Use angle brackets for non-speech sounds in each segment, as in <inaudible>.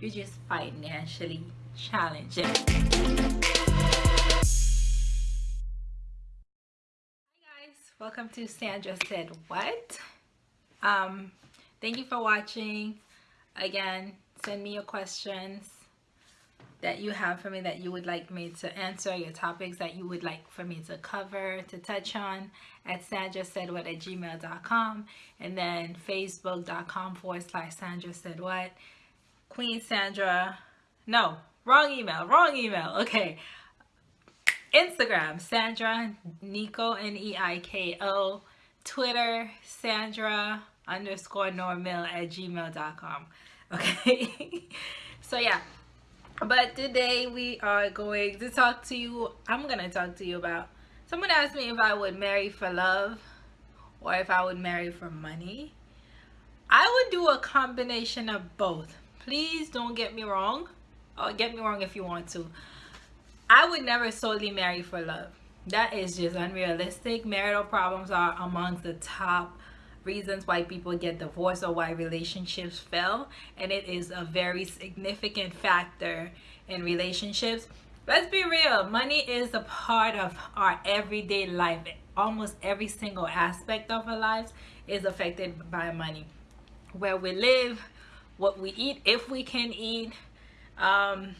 you're just financially challenging. hi guys welcome to sandra said what um thank you for watching again send me your questions that you have for me that you would like me to answer, your topics that you would like for me to cover, to touch on at Sandra said what at gmail.com and then facebook.com forward slash Sandra said what. Queen Sandra, no, wrong email, wrong email. Okay. Instagram, Sandra Neiko, N-E-I-K-O. Twitter, Sandra underscore Normil at gmail.com. Okay. <laughs> so yeah but today we are going to talk to you i'm gonna talk to you about someone asked me if i would marry for love or if i would marry for money i would do a combination of both please don't get me wrong or get me wrong if you want to. I would never solely marry for love. That is just unrealistic. Marital problems are amongst the top reasons why people get divorced or why relationships fail and it is a very significant factor in relationships. Let's be real money is a part of our everyday life. Almost every single aspect of our lives is affected by money. Where we live what we eat if we can eat um,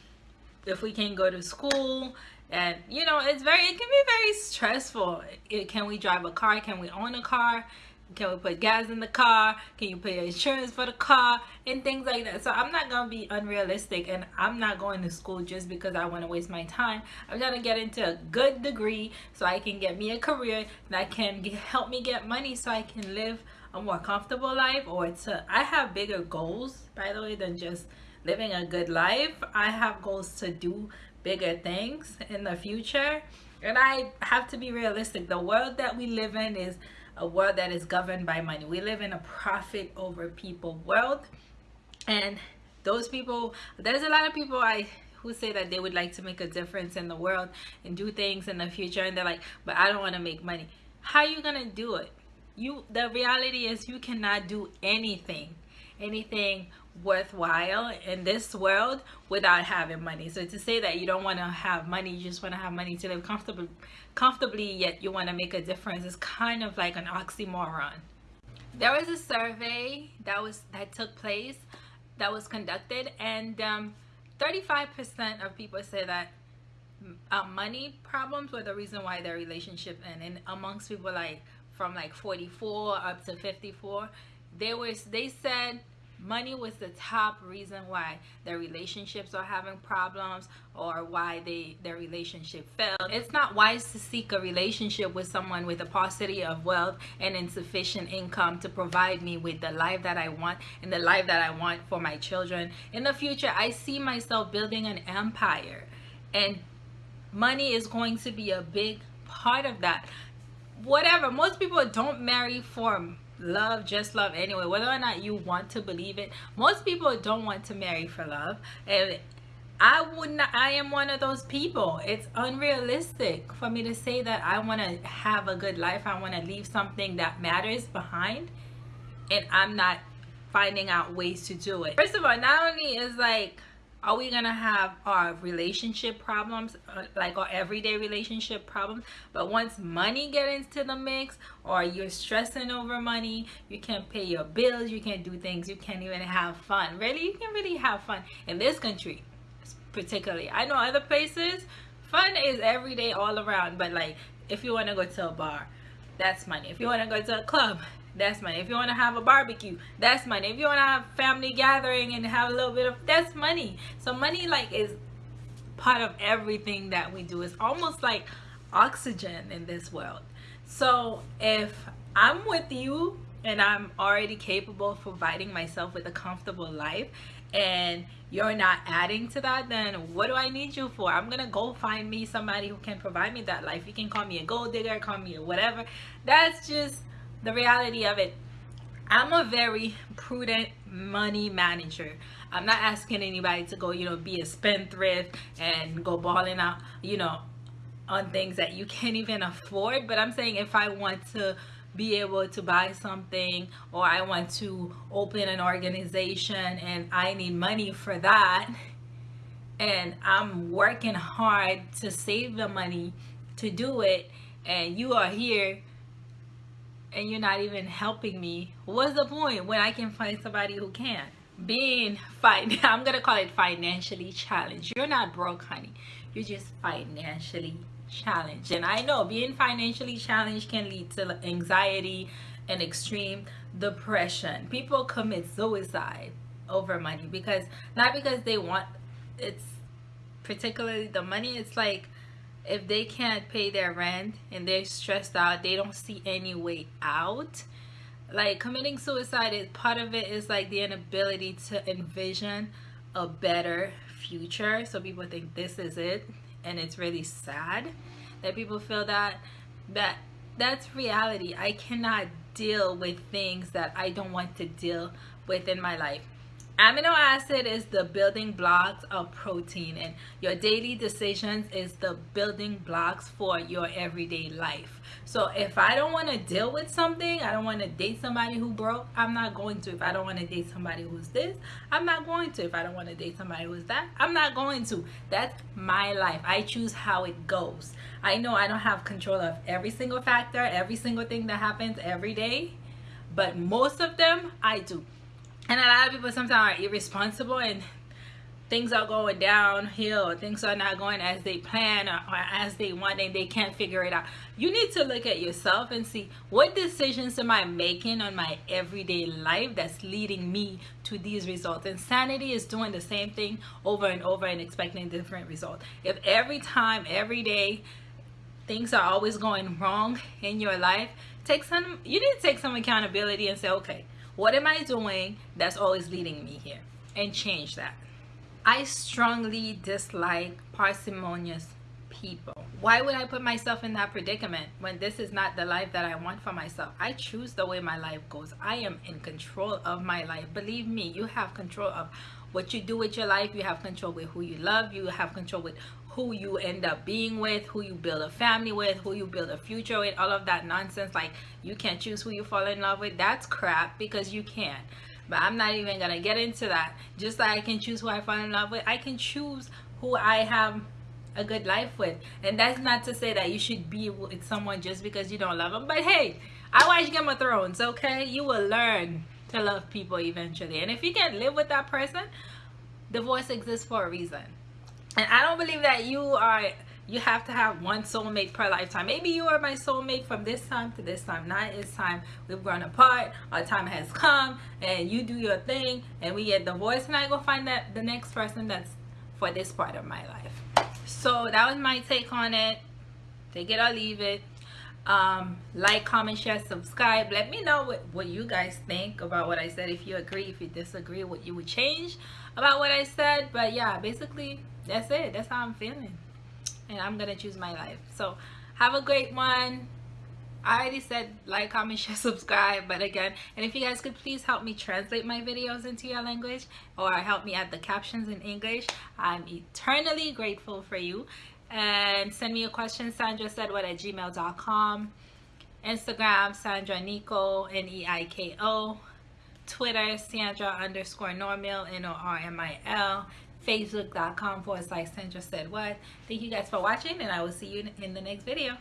if we can go to school and you know it's very it can be very stressful. It, can we drive a car? Can we own a car? Can we put gas in the car? Can you pay insurance for the car? And things like that. So i'm not gonna be unrealistic and i'm not going to school just because i want to waste my time. I'm gonna get into a good degree so i can get me a career that can get, help me get money so i can live a more comfortable life or to i have bigger goals by the way than just living a good life i have goals to do bigger things in the future and i have to be realistic the world that we live in is a world that is governed by money. We live in a profit over people world. And those people, there's a lot of people I who say that they would like to make a difference in the world and do things in the future and they're like, but I don't want to make money. How are you to do it? You the reality is you cannot do anything anything worthwhile in this world without having money. So to say that you don't want to have money you just want to have money to live comfortably comfortably yet you want to make a difference is kind of like an oxymoron. There was a survey that was that took place that was conducted and 35 um, percent of people say that uh, money problems were the reason why their relationship ended and amongst people like from like 44 up to 54 they were they said money was the top reason why their relationships are having problems or why they their relationship failed. It's not wise to seek a relationship with someone with a paucity of wealth and insufficient income to provide me with the life that i want and the life that i want for my children. In the future i see myself building an empire and money is going to be a big part of that whatever. Most people don't marry for love just love anyway. Whether or not you want to believe it most people don't want to marry for love. And I would not I am one of those people. It's unrealistic for me to say that I want to have a good life. I want to leave something that matters behind and I'm not finding out ways to do it. First of all not only is like are we gonna have our relationship problems uh, like our everyday relationship problems? But once money get into the mix or you're stressing over money you can't pay your bills you can't do things you can't even have fun. Really you can really have fun in this country particularly. I know other places fun is every day all around but like if you want to go to a bar that's money. If you want to go to a club that's money. If you want to have a barbecue that's money. If you want to have family gathering and have a little bit of that's money. So money like is part of everything that we do. It's almost like oxygen in this world. So if i'm with you and i'm already capable of providing myself with a comfortable life and you're not adding to that then what do i need you for? I'm gonna go find me somebody who can provide me that life. You can call me a gold digger call me whatever. That's just the reality of it i'm a very prudent money manager. I'm not asking anybody to go you know be a spendthrift and go balling out you know on things that you can't even afford. But i'm saying if i want to be able to buy something or I want to open an organization and I need money for that and I'm working hard to save the money to do it and you are here and you're not even helping me what's the point when I can find somebody who can? Being fine <laughs> I'm gonna call it financially challenged. You're not broke honey. You're just financially challenged. And I know being financially challenged can lead to anxiety and extreme depression. People commit suicide over money because not because they want it's particularly the money it's like if they can't pay their rent and they're stressed out they don't see any way out. Like committing suicide is part of it is like the inability to envision a better future. So people think this is it and it's really sad that people feel that. That that's reality. I cannot deal with things that i don't want to deal with in my life amino acid is the building blocks of protein and your daily decisions is the building blocks for your everyday life. So if i don't want to deal with something i don't want to date somebody who broke i'm not going to. If i don't want to date somebody who's this i'm not going to. If i don't want to date somebody who's that i'm not going to. That's my life. I choose how it goes. I know i don't have control of every single factor every single thing that happens every day but most of them i do and a lot of people sometimes are irresponsible and things are going downhill things are not going as they plan or, or, as they want and they can't figure it out. You need to look at yourself and see what decisions am i making on my everyday life that's leading me to these results. Insanity is doing the same thing over and over and expecting different results. If every time every day things are always going wrong in your life take some you need to take some accountability and say okay what am I doing that's always leading me here? And change that. I strongly dislike parsimonious people. Why would I put myself in that predicament when this is not the life that I want for myself? I choose the way my life goes. I am in control of my life. Believe me, you have control of what you do with your life. You have control with who you love. You have control with who you end up being with, who you build a family with, who you build a future with, all of that nonsense. Like you can't choose who you fall in love with. That's crap because you can. But I'm not even gonna get into that. Just like I can choose who I fall in love with, I can choose who I have a good life with. And that's not to say that you should be with someone just because you don't love them. But hey, I watch Game of Thrones, okay? You will learn to love people eventually. And if you can't live with that person, divorce exists for a reason and i don't believe that you are you have to have one soulmate per lifetime. Maybe you are my soulmate from this time to this time not it's time we've grown apart our time has come and you do your thing and we get divorced and i go find that the next person that's for this part of my life. So that was my take on it. Take it or leave it um, like comment share subscribe. Let me know what, what you guys think about what i said. If you agree if you disagree what you would change about what i said. But yeah basically that's it. That's how i'm feeling. And i'm gonna choose my life. So have a great one. I already said like, comment, share, <laughs> subscribe, but again, and if you guys could please help me translate my videos into your language or help me add the captions in English, I'm eternally grateful for you. And send me a question, Sandra said what at gmail.com. Instagram, Sandra Neiko, N-E-I-K-O. Twitter, Sandra underscore Normil, N-O-R-M-I-L facebook.com forward slash Sandra said what. Thank you guys for watching and I will see you in the next video.